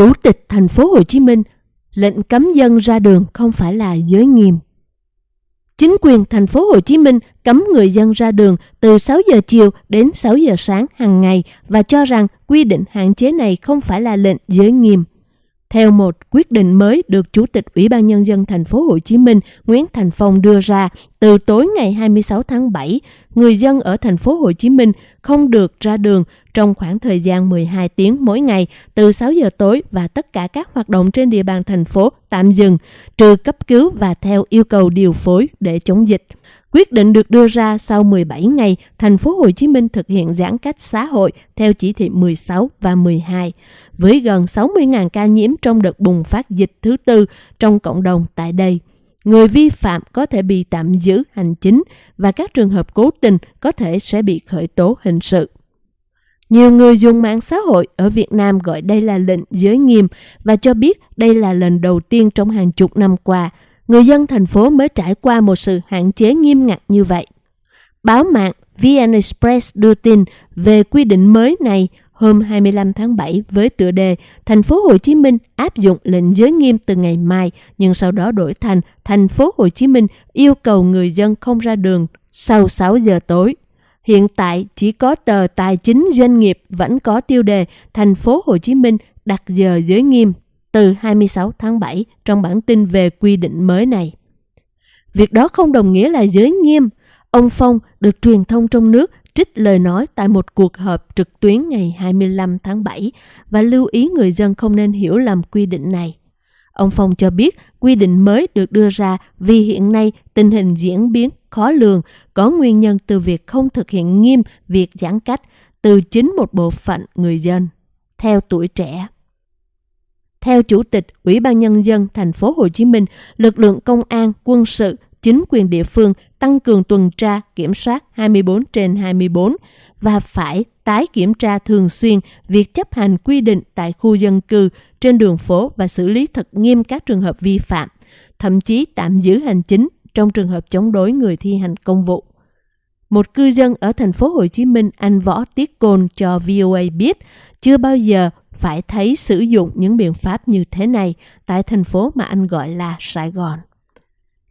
Chủ tịch thành phố Hồ Chí Minh, lệnh cấm dân ra đường không phải là giới nghiêm. Chính quyền thành phố Hồ Chí Minh cấm người dân ra đường từ 6 giờ chiều đến 6 giờ sáng hàng ngày và cho rằng quy định hạn chế này không phải là lệnh giới nghiêm. Theo một quyết định mới được Chủ tịch Ủy ban Nhân dân thành phố Hồ Chí Minh Nguyễn Thành Phong đưa ra từ tối ngày 26 tháng 7, người dân ở thành phố Hồ Chí Minh không được ra đường trong khoảng thời gian 12 tiếng mỗi ngày từ 6 giờ tối và tất cả các hoạt động trên địa bàn thành phố tạm dừng, trừ cấp cứu và theo yêu cầu điều phối để chống dịch. Quyết định được đưa ra sau 17 ngày thành phố Hồ Chí Minh thực hiện giãn cách xã hội theo chỉ thị 16 và 12, với gần 60.000 ca nhiễm trong đợt bùng phát dịch thứ tư trong cộng đồng tại đây. Người vi phạm có thể bị tạm giữ hành chính và các trường hợp cố tình có thể sẽ bị khởi tố hình sự. Nhiều người dùng mạng xã hội ở Việt Nam gọi đây là lệnh giới nghiêm và cho biết đây là lần đầu tiên trong hàng chục năm qua người dân thành phố mới trải qua một sự hạn chế nghiêm ngặt như vậy. Báo mạng VN Express đưa tin về quy định mới này hôm 25 tháng 7 với tựa đề Thành phố Hồ Chí Minh áp dụng lệnh giới nghiêm từ ngày mai, nhưng sau đó đổi thành Thành phố Hồ Chí Minh yêu cầu người dân không ra đường sau 6 giờ tối. Hiện tại chỉ có tờ Tài chính Doanh nghiệp vẫn có tiêu đề Thành phố Hồ Chí Minh đặt giờ giới nghiêm từ 26 tháng 7 trong bản tin về quy định mới này. Việc đó không đồng nghĩa là giới nghiêm. Ông Phong được truyền thông trong nước trích lời nói tại một cuộc họp trực tuyến ngày 25 tháng 7 và lưu ý người dân không nên hiểu lầm quy định này. Ông Phong cho biết quy định mới được đưa ra vì hiện nay tình hình diễn biến khó lường, có nguyên nhân từ việc không thực hiện nghiêm việc giãn cách từ chính một bộ phận người dân. Theo tuổi trẻ, theo Chủ tịch Ủy ban Nhân dân thành phố Hồ Chí Minh, lực lượng công an, quân sự, chính quyền địa phương tăng cường tuần tra, kiểm soát 24 trên 24 và phải tái kiểm tra thường xuyên việc chấp hành quy định tại khu dân cư, trên đường phố và xử lý thật nghiêm các trường hợp vi phạm, thậm chí tạm giữ hành chính trong trường hợp chống đối người thi hành công vụ. Một cư dân ở thành phố Hồ Chí Minh, anh Võ Tiết Côn cho VOA biết, chưa bao giờ phải thấy sử dụng những biện pháp như thế này tại thành phố mà anh gọi là Sài Gòn.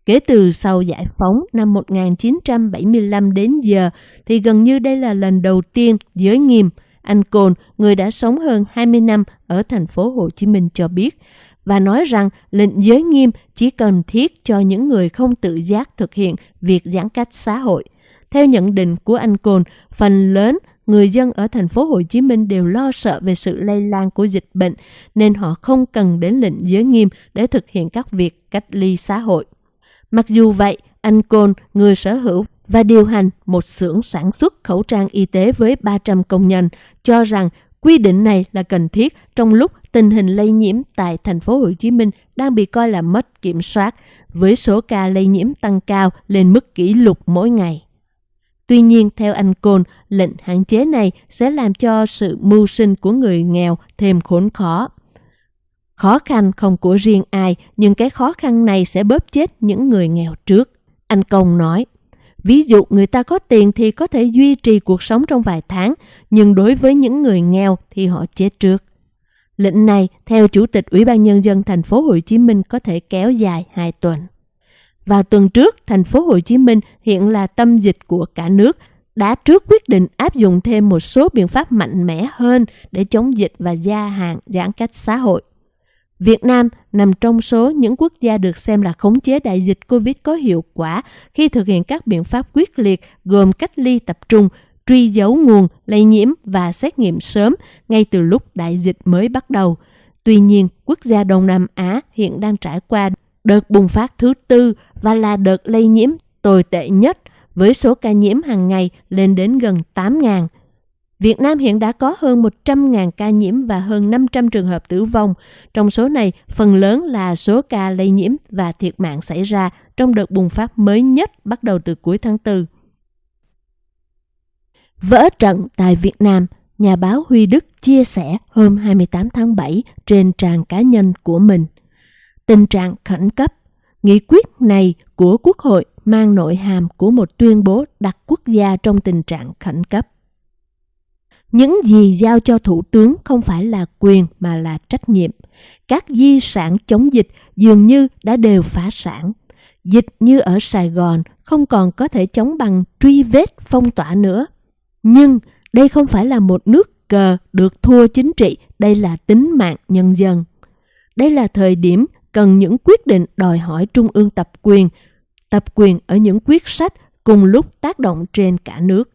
Kể từ sau giải phóng năm 1975 đến giờ thì gần như đây là lần đầu tiên giới nghiêm anh Cồn, người đã sống hơn 20 năm ở thành phố Hồ Chí Minh cho biết và nói rằng lệnh giới nghiêm chỉ cần thiết cho những người không tự giác thực hiện việc giãn cách xã hội. Theo nhận định của anh Cồn, phần lớn người dân ở thành phố Hồ Chí Minh đều lo sợ về sự lây lan của dịch bệnh nên họ không cần đến lệnh giới nghiêm để thực hiện các việc cách ly xã hội. Mặc dù vậy, anh Côn, người sở hữu và điều hành một xưởng sản xuất khẩu trang y tế với 300 công nhân, cho rằng quy định này là cần thiết trong lúc tình hình lây nhiễm tại thành phố Hồ Chí Minh đang bị coi là mất kiểm soát, với số ca lây nhiễm tăng cao lên mức kỷ lục mỗi ngày. Tuy nhiên, theo anh Côn, lệnh hạn chế này sẽ làm cho sự mưu sinh của người nghèo thêm khốn khó. Khó khăn không của riêng ai, nhưng cái khó khăn này sẽ bóp chết những người nghèo trước. Anh Công nói, ví dụ người ta có tiền thì có thể duy trì cuộc sống trong vài tháng, nhưng đối với những người nghèo thì họ chết trước. Lệnh này, theo Chủ tịch Ủy ban Nhân dân thành phố Hồ Chí Minh có thể kéo dài 2 tuần. Vào tuần trước, thành phố Hồ Chí Minh hiện là tâm dịch của cả nước, đã trước quyết định áp dụng thêm một số biện pháp mạnh mẽ hơn để chống dịch và gia hạn giãn cách xã hội. Việt Nam nằm trong số những quốc gia được xem là khống chế đại dịch Covid có hiệu quả khi thực hiện các biện pháp quyết liệt gồm cách ly tập trung, truy dấu nguồn lây nhiễm và xét nghiệm sớm ngay từ lúc đại dịch mới bắt đầu. Tuy nhiên, quốc gia Đông Nam Á hiện đang trải qua đợt bùng phát thứ tư và là đợt lây nhiễm tồi tệ nhất với số ca nhiễm hàng ngày lên đến gần 8.000 Việt Nam hiện đã có hơn 100.000 ca nhiễm và hơn 500 trường hợp tử vong. Trong số này, phần lớn là số ca lây nhiễm và thiệt mạng xảy ra trong đợt bùng phát mới nhất bắt đầu từ cuối tháng 4. Vỡ trận tại Việt Nam, nhà báo Huy Đức chia sẻ hôm 28 tháng 7 trên trang cá nhân của mình. Tình trạng khẩn cấp, nghị quyết này của Quốc hội mang nội hàm của một tuyên bố đặt quốc gia trong tình trạng khẩn cấp. Những gì giao cho thủ tướng không phải là quyền mà là trách nhiệm. Các di sản chống dịch dường như đã đều phá sản. Dịch như ở Sài Gòn không còn có thể chống bằng truy vết phong tỏa nữa. Nhưng đây không phải là một nước cờ được thua chính trị, đây là tính mạng nhân dân. Đây là thời điểm cần những quyết định đòi hỏi trung ương tập quyền, tập quyền ở những quyết sách cùng lúc tác động trên cả nước.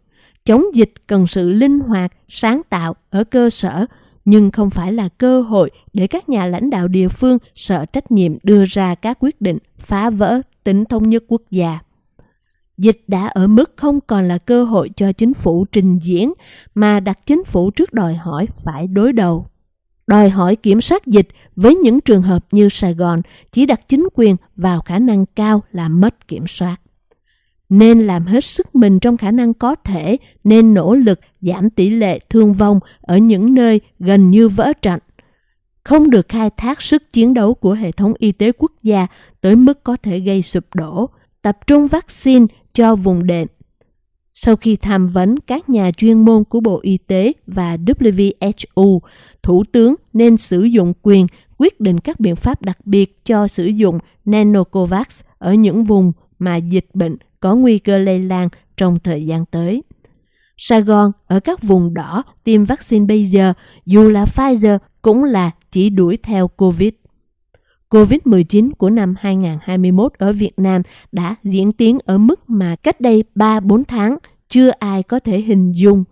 Chống dịch cần sự linh hoạt, sáng tạo ở cơ sở, nhưng không phải là cơ hội để các nhà lãnh đạo địa phương sợ trách nhiệm đưa ra các quyết định phá vỡ tính thống nhất quốc gia. Dịch đã ở mức không còn là cơ hội cho chính phủ trình diễn mà đặt chính phủ trước đòi hỏi phải đối đầu. Đòi hỏi kiểm soát dịch với những trường hợp như Sài Gòn chỉ đặt chính quyền vào khả năng cao là mất kiểm soát. Nên làm hết sức mình trong khả năng có thể, nên nỗ lực giảm tỷ lệ thương vong ở những nơi gần như vỡ trận. Không được khai thác sức chiến đấu của hệ thống y tế quốc gia tới mức có thể gây sụp đổ, tập trung vaccine cho vùng đệm. Sau khi tham vấn các nhà chuyên môn của Bộ Y tế và WHO, Thủ tướng nên sử dụng quyền quyết định các biện pháp đặc biệt cho sử dụng Nanocovax ở những vùng mà dịch bệnh có nguy cơ lây lan trong thời gian tới. Sài Gòn ở các vùng đỏ, tiêm vaccine bây giờ, dù là Pfizer cũng là chỉ đuổi theo COVID. COVID-19 của năm 2021 ở Việt Nam đã diễn tiến ở mức mà cách đây 3-4 tháng, chưa ai có thể hình dung.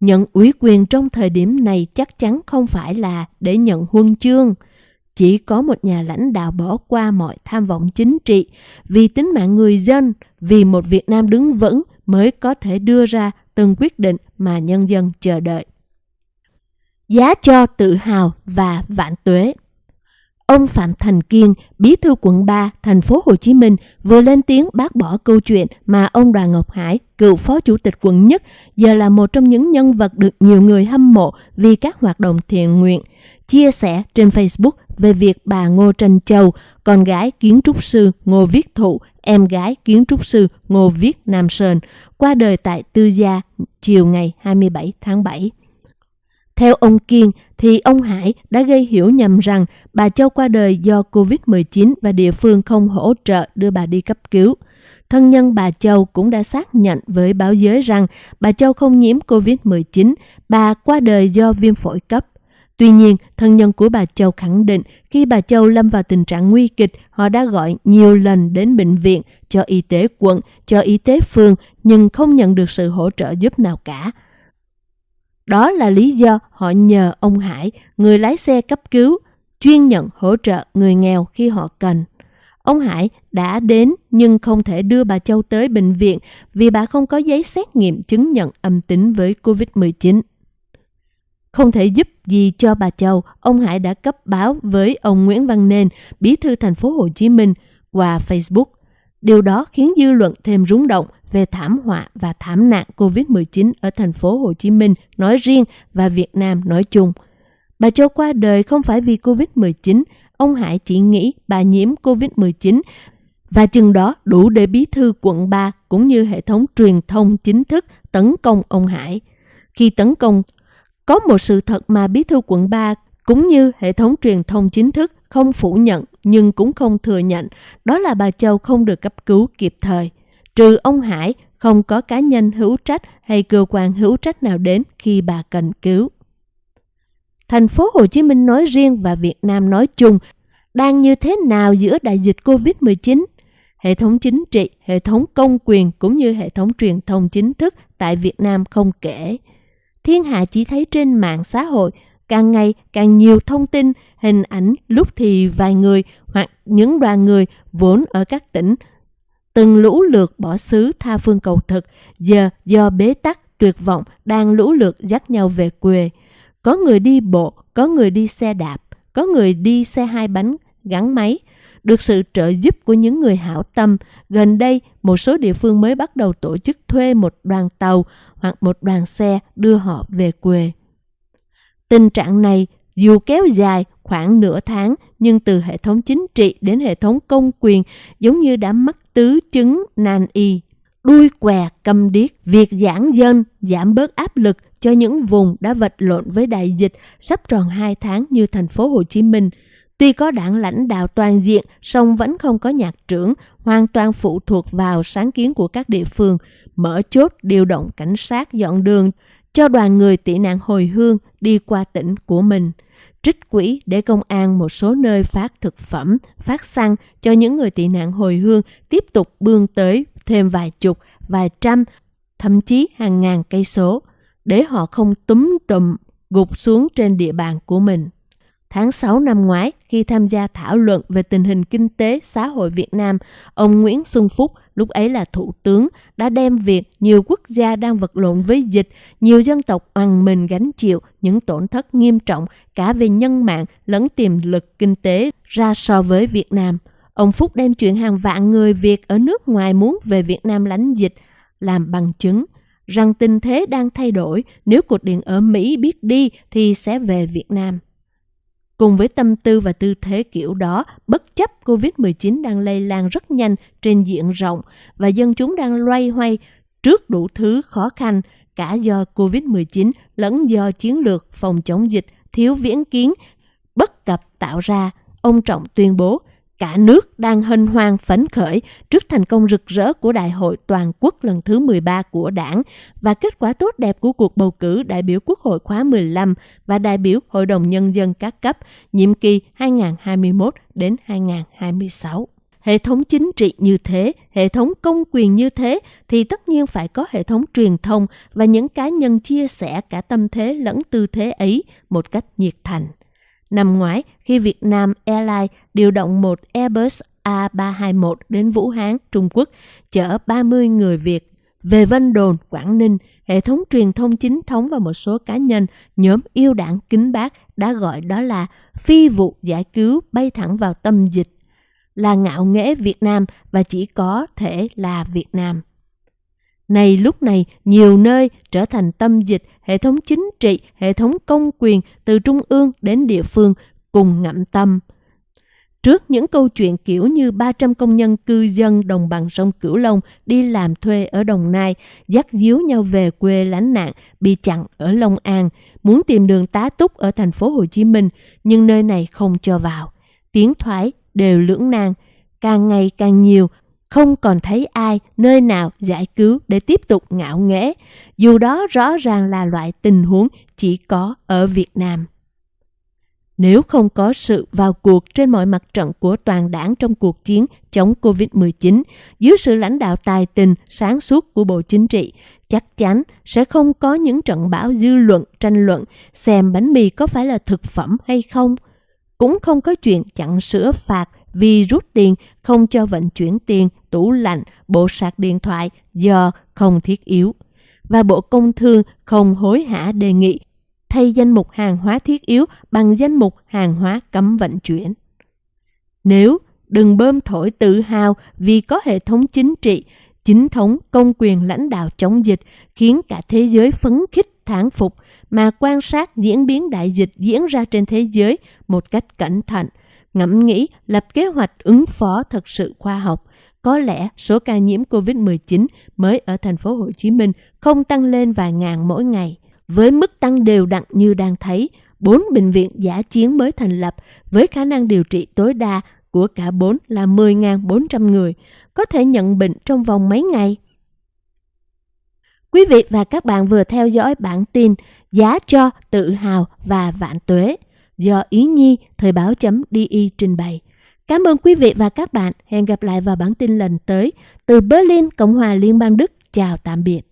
Nhận ủy quyền trong thời điểm này chắc chắn không phải là để nhận huân chương. Chỉ có một nhà lãnh đạo bỏ qua mọi tham vọng chính trị vì tính mạng người dân, vì một Việt Nam đứng vững mới có thể đưa ra từng quyết định mà nhân dân chờ đợi. Giá cho tự hào và vạn tuế Ông Phạm Thành Kiên, bí thư quận 3, thành phố Hồ Chí Minh vừa lên tiếng bác bỏ câu chuyện mà ông Đoàn Ngọc Hải, cựu phó chủ tịch quận nhất, giờ là một trong những nhân vật được nhiều người hâm mộ vì các hoạt động thiện nguyện, chia sẻ trên Facebook về việc bà Ngô Tranh Châu, con gái kiến trúc sư Ngô Viết Thụ, em gái kiến trúc sư Ngô Viết Nam Sơn, qua đời tại Tư Gia chiều ngày 27 tháng 7. Theo ông Kiên, thì ông Hải đã gây hiểu nhầm rằng bà Châu qua đời do COVID-19 và địa phương không hỗ trợ đưa bà đi cấp cứu. Thân nhân bà Châu cũng đã xác nhận với báo giới rằng bà Châu không nhiễm COVID-19, bà qua đời do viêm phổi cấp. Tuy nhiên, thân nhân của bà Châu khẳng định khi bà Châu lâm vào tình trạng nguy kịch, họ đã gọi nhiều lần đến bệnh viện, cho y tế quận, cho y tế phường, nhưng không nhận được sự hỗ trợ giúp nào cả. Đó là lý do họ nhờ ông Hải, người lái xe cấp cứu, chuyên nhận hỗ trợ người nghèo khi họ cần. Ông Hải đã đến nhưng không thể đưa bà Châu tới bệnh viện vì bà không có giấy xét nghiệm chứng nhận âm tính với COVID-19. Không thể giúp gì cho bà Châu, ông Hải đã cấp báo với ông Nguyễn Văn Nên, bí thư thành phố Hồ Chí Minh qua Facebook. Điều đó khiến dư luận thêm rúng động về thảm họa và thảm nạn COVID-19 ở thành phố Hồ Chí Minh nói riêng và Việt Nam nói chung. Bà Châu qua đời không phải vì COVID-19, ông Hải chỉ nghĩ bà nhiễm COVID-19 và chừng đó đủ để bí thư quận 3 cũng như hệ thống truyền thông chính thức tấn công ông Hải. Khi tấn công, có một sự thật mà bí thư quận 3 cũng như hệ thống truyền thông chính thức không phủ nhận nhưng cũng không thừa nhận, đó là bà Châu không được cấp cứu kịp thời. Trừ ông Hải, không có cá nhân hữu trách hay cơ quan hữu trách nào đến khi bà cần cứu. Thành phố Hồ Chí Minh nói riêng và Việt Nam nói chung đang như thế nào giữa đại dịch COVID-19? Hệ thống chính trị, hệ thống công quyền cũng như hệ thống truyền thông chính thức tại Việt Nam không kể. Thiên hạ chỉ thấy trên mạng xã hội càng ngày càng nhiều thông tin, hình ảnh lúc thì vài người hoặc những đoàn người vốn ở các tỉnh từng lũ lượt bỏ xứ tha phương cầu thực, giờ do bế tắc tuyệt vọng đang lũ lượt dắt nhau về quê. Có người đi bộ, có người đi xe đạp, có người đi xe hai bánh gắn máy. Được sự trợ giúp của những người hảo tâm, gần đây một số địa phương mới bắt đầu tổ chức thuê một đoàn tàu hoặc một đoàn xe đưa họ về quê. Tình trạng này dù kéo dài khoảng nửa tháng nhưng từ hệ thống chính trị đến hệ thống công quyền giống như đã mắc tứ chứng nan y. đuôi què cầm điếc, việc giãn dân giảm bớt áp lực cho những vùng đã vật lộn với đại dịch sắp tròn 2 tháng như thành phố Hồ Chí Minh. Tuy có đảng lãnh đạo toàn diện, song vẫn không có nhạc trưởng, hoàn toàn phụ thuộc vào sáng kiến của các địa phương, mở chốt điều động cảnh sát dọn đường cho đoàn người tị nạn hồi hương đi qua tỉnh của mình trích quỹ để công an một số nơi phát thực phẩm, phát xăng cho những người tị nạn hồi hương tiếp tục bươn tới thêm vài chục, vài trăm, thậm chí hàng ngàn cây số, để họ không túm tụm gục xuống trên địa bàn của mình. Tháng 6 năm ngoái, khi tham gia thảo luận về tình hình kinh tế xã hội Việt Nam, ông Nguyễn Xuân Phúc, lúc ấy là thủ tướng, đã đem việc nhiều quốc gia đang vật lộn với dịch, nhiều dân tộc oằn mình gánh chịu những tổn thất nghiêm trọng cả về nhân mạng lẫn tiềm lực kinh tế ra so với Việt Nam. Ông Phúc đem chuyện hàng vạn người Việt ở nước ngoài muốn về Việt Nam lánh dịch làm bằng chứng rằng tình thế đang thay đổi, nếu cột điện ở Mỹ biết đi thì sẽ về Việt Nam. Cùng với tâm tư và tư thế kiểu đó, bất chấp COVID-19 đang lây lan rất nhanh trên diện rộng và dân chúng đang loay hoay trước đủ thứ khó khăn, cả do COVID-19 lẫn do chiến lược phòng chống dịch thiếu viễn kiến, bất cập tạo ra, ông Trọng tuyên bố. Cả nước đang hân hoan phấn khởi trước thành công rực rỡ của Đại hội Toàn quốc lần thứ 13 của Đảng và kết quả tốt đẹp của cuộc bầu cử đại biểu Quốc hội khóa 15 và đại biểu Hội đồng Nhân dân các cấp nhiệm kỳ 2021 đến 2026. Hệ thống chính trị như thế, hệ thống công quyền như thế thì tất nhiên phải có hệ thống truyền thông và những cá nhân chia sẻ cả tâm thế lẫn tư thế ấy một cách nhiệt thành. Năm ngoái, khi Việt Nam Airlines điều động một Airbus A321 đến Vũ Hán, Trung Quốc, chở 30 người Việt về Vân Đồn, Quảng Ninh, hệ thống truyền thông chính thống và một số cá nhân, nhóm yêu đảng kính bác đã gọi đó là phi vụ giải cứu bay thẳng vào tâm dịch, là ngạo nghễ Việt Nam và chỉ có thể là Việt Nam. Này lúc này, nhiều nơi trở thành tâm dịch, hệ thống chính trị, hệ thống công quyền từ trung ương đến địa phương cùng ngậm tâm. Trước những câu chuyện kiểu như 300 công nhân cư dân đồng bằng sông Cửu Long đi làm thuê ở Đồng Nai, dắt díu nhau về quê lánh nạn, bị chặn ở Long An, muốn tìm đường tá túc ở thành phố Hồ Chí Minh, nhưng nơi này không cho vào. Tiếng thoái đều lưỡng nan, càng ngày càng nhiều, không còn thấy ai nơi nào giải cứu để tiếp tục ngạo nghễ, dù đó rõ ràng là loại tình huống chỉ có ở Việt Nam. Nếu không có sự vào cuộc trên mọi mặt trận của toàn đảng trong cuộc chiến chống COVID-19, dưới sự lãnh đạo tài tình, sáng suốt của Bộ Chính trị, chắc chắn sẽ không có những trận bão dư luận, tranh luận xem bánh mì có phải là thực phẩm hay không. Cũng không có chuyện chặn sữa phạt vì rút tiền không cho vận chuyển tiền, tủ lạnh, bộ sạc điện thoại do không thiết yếu. Và Bộ Công Thương không hối hả đề nghị thay danh mục hàng hóa thiết yếu bằng danh mục hàng hóa cấm vận chuyển. Nếu đừng bơm thổi tự hào vì có hệ thống chính trị, chính thống công quyền lãnh đạo chống dịch khiến cả thế giới phấn khích thán phục mà quan sát diễn biến đại dịch diễn ra trên thế giới một cách cẩn thận ngẫm nghĩ lập kế hoạch ứng phó thật sự khoa học. Có lẽ số ca nhiễm COVID-19 mới ở thành phố Hồ Chí Minh không tăng lên vài ngàn mỗi ngày. Với mức tăng đều đặn như đang thấy, bốn bệnh viện giả chiến mới thành lập với khả năng điều trị tối đa của cả bốn là 10.400 người, có thể nhận bệnh trong vòng mấy ngày. Quý vị và các bạn vừa theo dõi bản tin Giá cho tự hào và vạn tuế do Ý Nhi Thời báo .di trình bày. Cảm ơn quý vị và các bạn. Hẹn gặp lại vào bản tin lần tới. Từ Berlin, Cộng hòa Liên bang Đức. Chào tạm biệt.